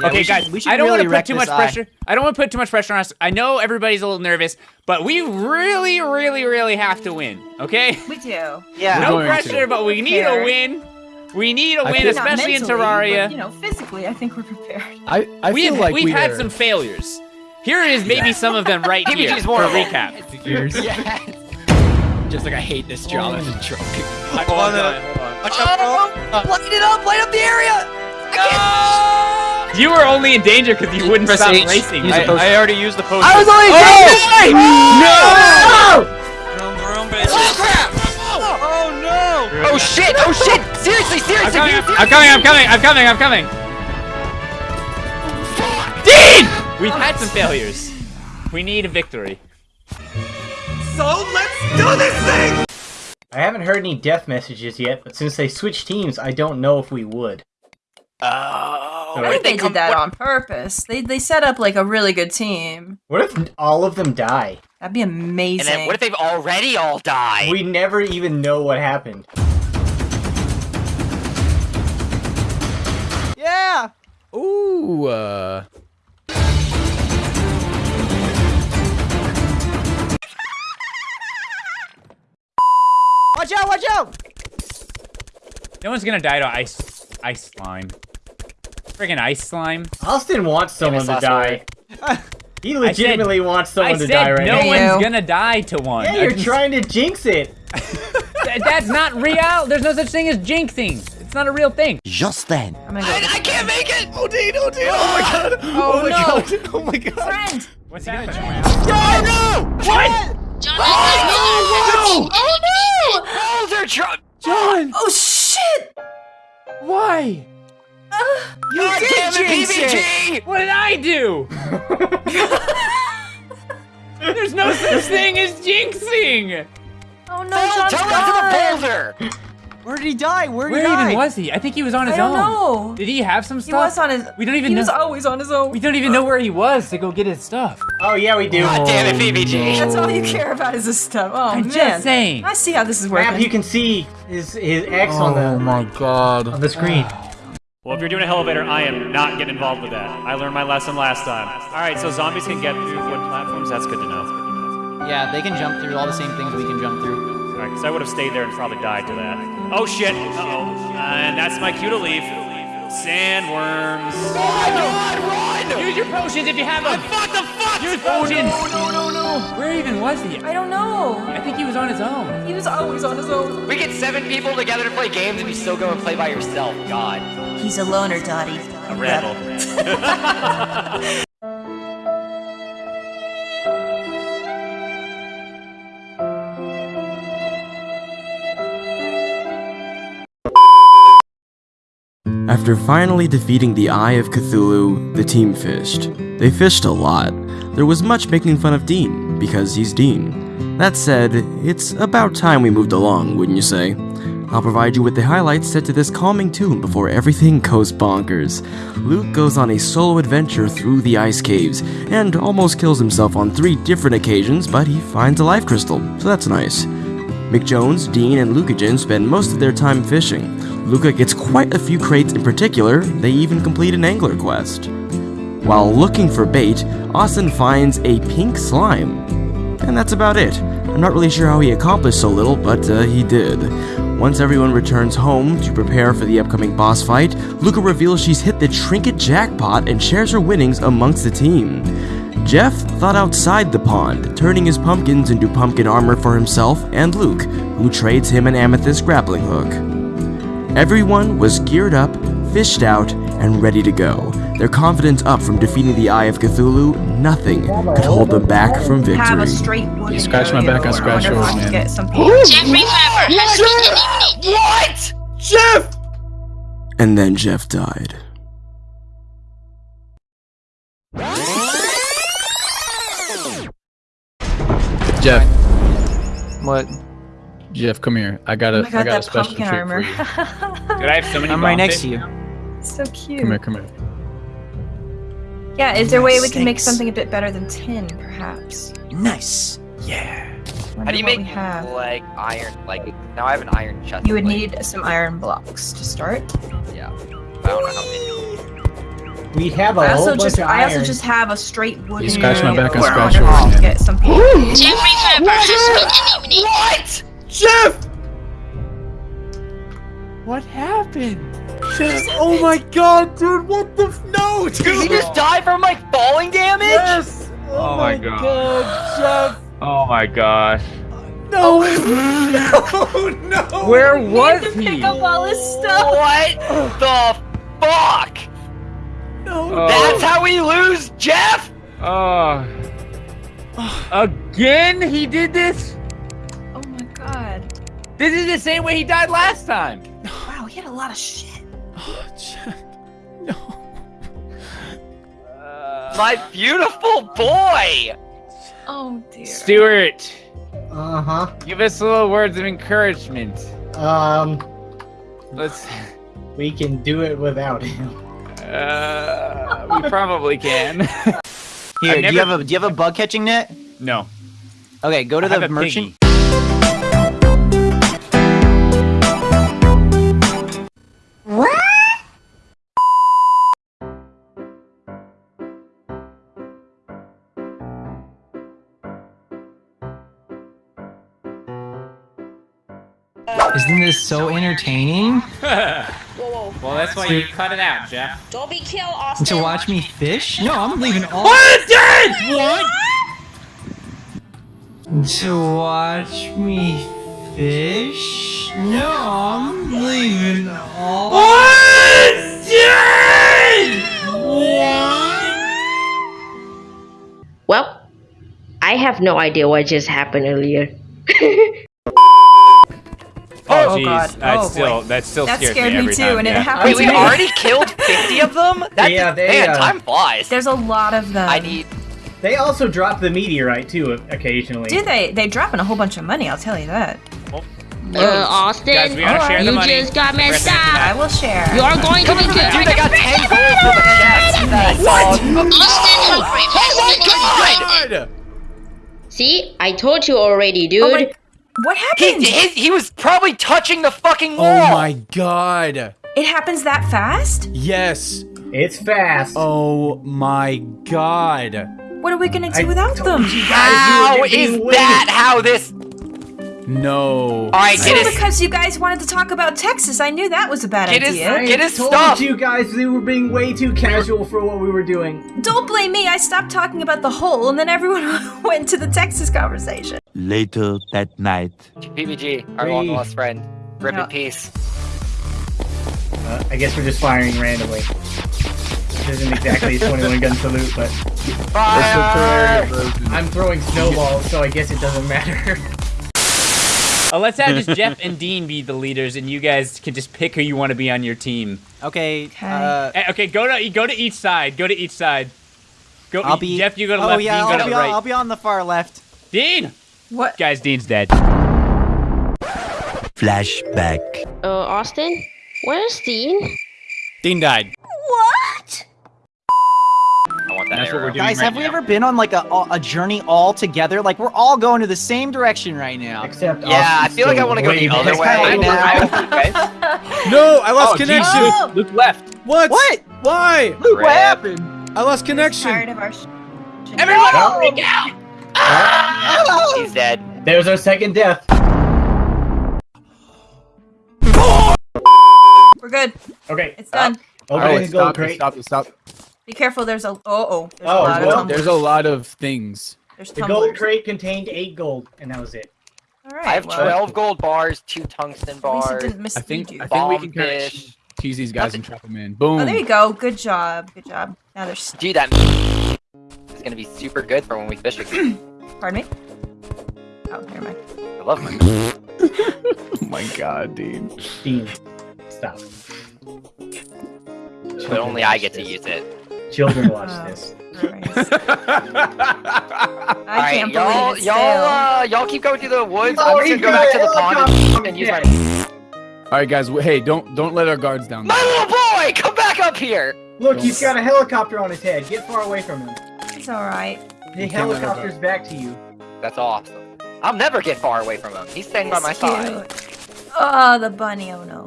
Yeah, okay, we should- guys, we should I don't really want to put too much eye. pressure. I don't want to put too much pressure on us. I know everybody's a little nervous, but we really, really, really have to win. Okay? We do. Yeah. no going to. pressure, but we need a win. We need a I win, feel- Not especially in Terraria. But, you know, physically, I think we're prepared. I, I we feel have, like we've we had are- some failures. Here is maybe some of them right here PBG's for more a of a- recap. Years. Just like I hate this job as a drunk. Hold on, hold on. Watch. Light it up! Light up the area! You were only in danger because you wouldn't Press stop H. racing. Use I- a. I already used the potion. I was only Oh! Vroom, vroom, bitch. Oh crap! Oh no! Oh shit! Oh shit! Seriously, I'm seriously! coming, seriously. I'm coming, I'm coming, I'm coming, I'm coming. Dean! We've had some failures. We need a victory. So let's do this thing! I haven't heard any death messages yet, but since they switched teams, I don't know if we would. Oh. I think they they did that on purpose. They they set up like a really good team. What if all of them die? That'd be amazing. And then what if they've already all died? We never even know what happened. Yeah! Ooh, uh. Watch out! Watch out! No one's gonna die to ice, ice slime. Friggin' ice slime. Austin wants someone to die. He legitimately wants someone I to said die right no now. Hey, one's gonna die to one. Yeah, you're just- trying to jinx it. Th- That's not real. There's no such thing as jinxing. It's not a real thing. Just then, I'm gonna go. I, I can't make it! Oh, Dean, oh, Dean, oh my god. Oh, my no. god. Oh my god. friend. What's happening? Oh no! What? Oh no. Oh no! no! Balls are tr- John, Oh shit! why? You God did damn it, jinx it. PBG! What did I do? There's no such thing as jinxing. Oh no, Tell, John's tell gone. that to the boulder! Where did he die? Where did Where he die? Where even was he? I think he was on his I don't own. know. Did he have some stuff? He was on his. We don't even He know. was always on his own. We don't even know where he was to go get his stuff. Oh yeah, we do. God damn it, PBG! Oh, That's all you care about is this stuff. Oh I'm man. just saying. I see how this is working. Map, you can see his his X on the Oh my god. on the screen. Ah. Well, if you're doing an elevator, I am not getting involved with that. I learned my lesson last time. All right, so zombies can get through wood platforms. That's good to know. Yeah, they can jump through all the same things we can jump through. All right, because I would have stayed there and probably died to that. Oh shit! Uh oh. And that's my cue to leave. Sandworms. Oh my god, run! Use your potions if you have them. What the fuck? Use potions. No, no, no, no. Where even was he? I don't know. I think he was on his own. He was always on his own. We get seven people together to play games and you still go and play by yourself. God. He's a loner, Dottie. A rebel. After finally defeating the Eye of Cthulhu, the team fished. They fished a lot. There was much making fun of Dean, because he's Dean. That said, it's about time we moved along, wouldn't you say? I'll provide you with the highlights set to this calming tune before everything goes bonkers. Luke goes on a solo adventure through the ice caves, and almost kills himself on three different occasions, but he finds a life crystal, so that's nice. McJones, Dean, and Lucahjin spend most of their time fishing. Luca gets quite a few crates in particular, they even complete an angler quest. While looking for bait, Austin finds a pink slime. And that's about it. I'm not really sure how he accomplished so little, but uh, he did. Once everyone returns home to prepare for the upcoming boss fight, Luca reveals she's hit the trinket jackpot and shares her winnings amongst the team. Jeff thought outside the pond, turning his pumpkins into pumpkin armor for himself and Luke, who trades him an amethyst grappling hook. Everyone was geared up, fished out, and ready to go. Their confidence up from defeating the Eye of Cthulhu, nothing could hold them back from victory. You scratch my back, I scratch yours, man. Get some Jeffrey Pepper has. What? Jeff! And then Jeff died. Jeff, What? Jeff, come here. I got a, Oh my I got a special pumpkin treat armor. for you. Dude, I have so many. I'm right next to you. So cute. Come here, come here. Yeah, is there a way we can make something a bit better than tin, perhaps? Nice. Yeah. How do you make have. like iron? Like now I have an iron chest. You would like, need some iron blocks to start. Yeah. I don't know. We have a I whole also bunch just of I also just have a straight wooden. scratch my back, I'll scratch yours, to get some people. Jeffrey Pepper has been eliminated. What? Jeff! What happened? Jeff, oh my god, dude, what the f- No, dude! Did he just die from like falling damage? Yes! Oh, oh my god. Jeff! Oh my gosh. No! Oh. no, no! Where We was had to he? pick up all his stuff. What the fuck? No! Oh. That's how we lose, Jeff? Oh. Again, he did this. Oh my god. This is the same way he died last time. Wow, he had a lot of shit. Oh, Jeff. No. My beautiful boy! Oh dear. Stuart, Uh huh. give us a little words of encouragement. Um, Let's. we can do it without him. Uh, we probably can. Here, I've do you have a do you have a bug catching net? no. Okay, go to I the merchant. piggy. Isn't this so entertaining? well, that's why you cut it out, Jeff. Don't be killed, Austin. To watch me fish? No, I'm leaving all. What? To watch me fish? No, I'm leaving all. Well, I have no idea what just happened earlier. Oh, Oh. God. That's Oh, still boy. that still That scares scared me me every too, time. and it happened Wait, we already killed 50 of them? That, Yeah, they, man, uh, time flies. There's a lot of them. I need. They also drop the meteorite too, occasionally. Do they? They dropping a whole bunch of money. I'll tell you that. Uh, Austin, Guys, we gotta the you money. just got messed up. I will share. You are going to be good. Dude, they got 10 gold from the chest. That's all. Austin, Oh my god! See, I told you already, dude. Oh my, what happened? he, he was probably touching the fucking oh wall. Oh my god. it happens that fast? Yes. It's fast. Oh my god. What are we gonna do I without told them? you guys How we is that how this. No. Alright, So get his. because you guys wanted to talk about Texas, I knew that was a bad Get his- idea. I Get his told stuff. you guys we were being way too casual for what we were doing. Don't blame me. I stopped talking about the hole, and then everyone went to the Texas conversation. Later that night. PBG, our Hey. long lost friend. Rip Yeah. in peace. Uh, I guess we're just firing randomly. This isn't exactly a 21 gun salute, but Fire! I'm throwing snowballs, so I guess it doesn't matter. Uh, let's have just Jeff and Dean be the leaders, and you guys can just pick who you want to be on your team. Okay. Okay. Uh, Eh, okay, go to go to each side. Go to each side. Go. I'll be. Jeff. You go to oh left. yeah, Dean, I'll go be to on, right. I'll be on the far left. Dean. What? Guys, Dean's dead. Flashback. Uh, Austin, where's Dean? Dean died. What? I want that That's what we're doing Guys, right have we now. ever been on like a a journey all together? Like we're all going to the same direction right now. Except Yeah, I feel like I want to go the other back. way Kinda now. No, I lost Oh, connection. Luke, Luke left. What? What? Why? Luke, what happened? I lost Tired connection. of our. Everyone, Oh. freak out! Ah! He's dead. There's our second death. We're good. Okay. It's done. Opening Alright, the gold stop, crate. stop, stop. Be careful. There's a. Oh oh. There's Oh, a lot well, of. There's a lot of things. There's The tumblers. gold crate contained eight gold, and that was it. All right. I have well, 12 gold bars, two tungsten At least it bars. didn't mislead I think. I think we can kind of tease these guys and trap them in. Boom. Oh, there you go. Good job. Good job. Now there's. Dude, that is gonna be super good for when we fish again. Pardon me. Oh, never mind. I love my oh my god, Dean. Dean, stop. but only I get to use it. Children watch Oh. this. I Alright, can't y'all, believe it's y'all, uh, y'all keep going through the woods. Oh, I'm just gonna go back to the pond and, and use my. All right, guys. Hey, don't don't let our guards down. My little boy, come back up here! Look, he's got a helicopter on his head. Get far away from him. It's all right. The You can't let him helicopter's back to you. That's awesome. I'll never get far away from him. He's staying by my It's side. Oh, the bunny. Oh no.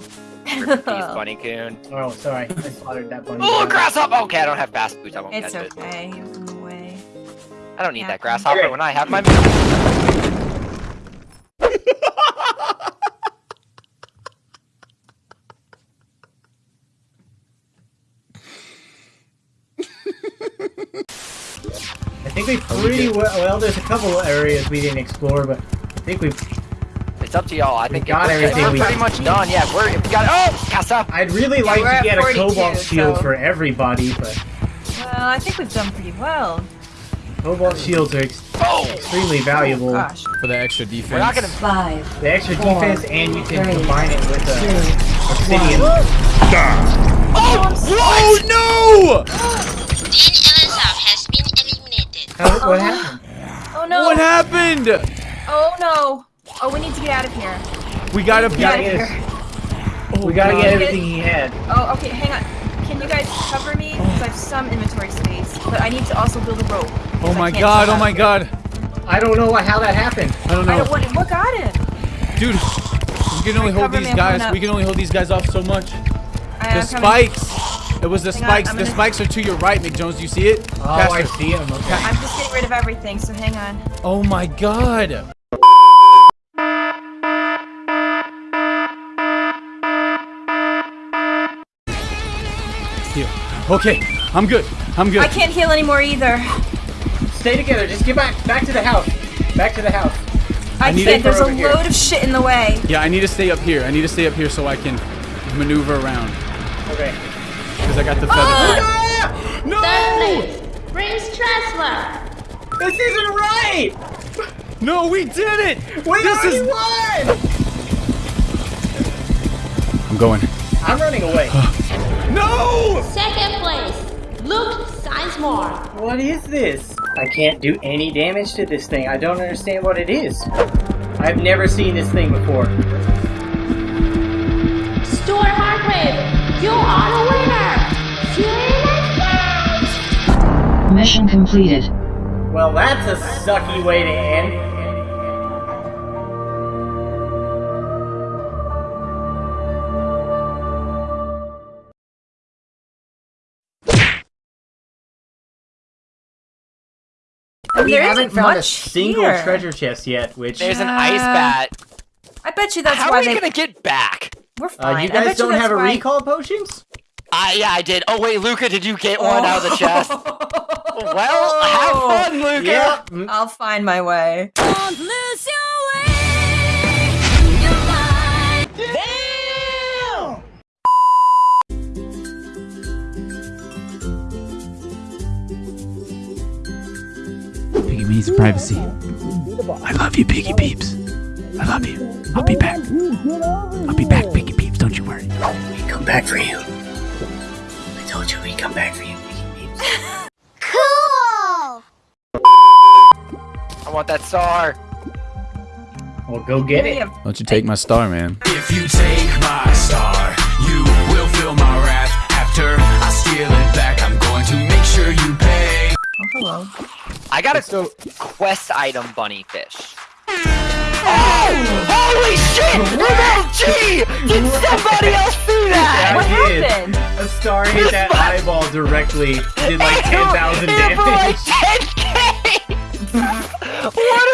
Rip Bunny Coon. Oh, sorry. I slaughtered that bunny. Oh, grasshopper! Okay, I don't have fast boots. I won't It's catch it. okay. He was in the way. I don't need Yeah. that grasshopper Okay. when I have my. I think we pretty well. Well, there's a couple of areas we didn't explore, but I think we. It's up to y'all. I think got we're, everything We're we- pretty much done. Yeah, we're we got. Oh, Casa. I'd really Yeah, like we're to at get a cobalt shield so- for everybody, but Well, I think we've done pretty well. cobalt shields are ex- Oh, extremely valuable. Gosh. For the extra defense. we're not gonna. Five, The extra Four, defense, and you can three, combine it with two, uh, obsidian. Oh no! Dean Elizab has been eliminated. How, what happened? Oh no. What happened? Oh no. Oh, we need to get out of here. We gotta We be. gotta Get get, out of his- here. we gotta God. get everything he had. Oh, okay. Hang on. Can you guys cover me? Because I have some inventory space, but I need to also build a rope. Oh my god! Oh my god! I don't know how that happened. I don't here. I know, don't, what, what got it? dude. We can only hold these guys. We can only hold these guys off so much. I, The I'm coming. spikes. It was the Hang spikes. I'm The gonna- spikes are to your right, McJones. Do you see it? Oh, I see him. Okay. I'm just getting rid of everything, so hang on. Oh my god! Here. Okay, I'm good. I'm good. I can't heal anymore either. Stay together. Just get back back to the house. Back to the house. I, need can't. There's a over here. load of shit in the way. Yeah, I need to stay up here. I need to stay up here so I can maneuver around. Okay. Because I got the feather. Ah! No! Third place. Prince Tressler. This isn't right. No, we did it! We this is. won. I'm going. I'm running away. No! Second place. Luke Sizemore. what is this? I can't do any damage to this thing. I don't understand what it is. I've never seen this thing before. Stuart Hargrave. You are the winner. See you next time. mission completed. Well, that's a sucky way to end. We There haven't isn't found a single here. treasure chest yet, which There's an ice Uh, bat. I bet you that's How why are we they. gonna get back? We're uh, fine. you I guys bet don't you have a why- recall potions? I, yeah, I did. Oh wait, Luca, did you get one out of the chest? well, have fun, Luca. Yeah. mm, I'll find my way. Piggy needs privacy. I love you, Piggy Peeps. I love you. I'll be back. I'll be back, Piggy Peeps. Don't you worry. We come back for you. I told you we'd come back for you. Piggy Peeps. cool. I want that star. Well, go get We it. have- Don't you take my star, man. If you take my star, you will feel my wrath. After I steal it back, I'm going to make sure you pay. Oh, hello. I got a so quest item bunny fish. Oh! Holy shit! MFG! Did somebody else see that? what happened? A star hit that eyeball directly. Did like 10,000 damage. like 10k! what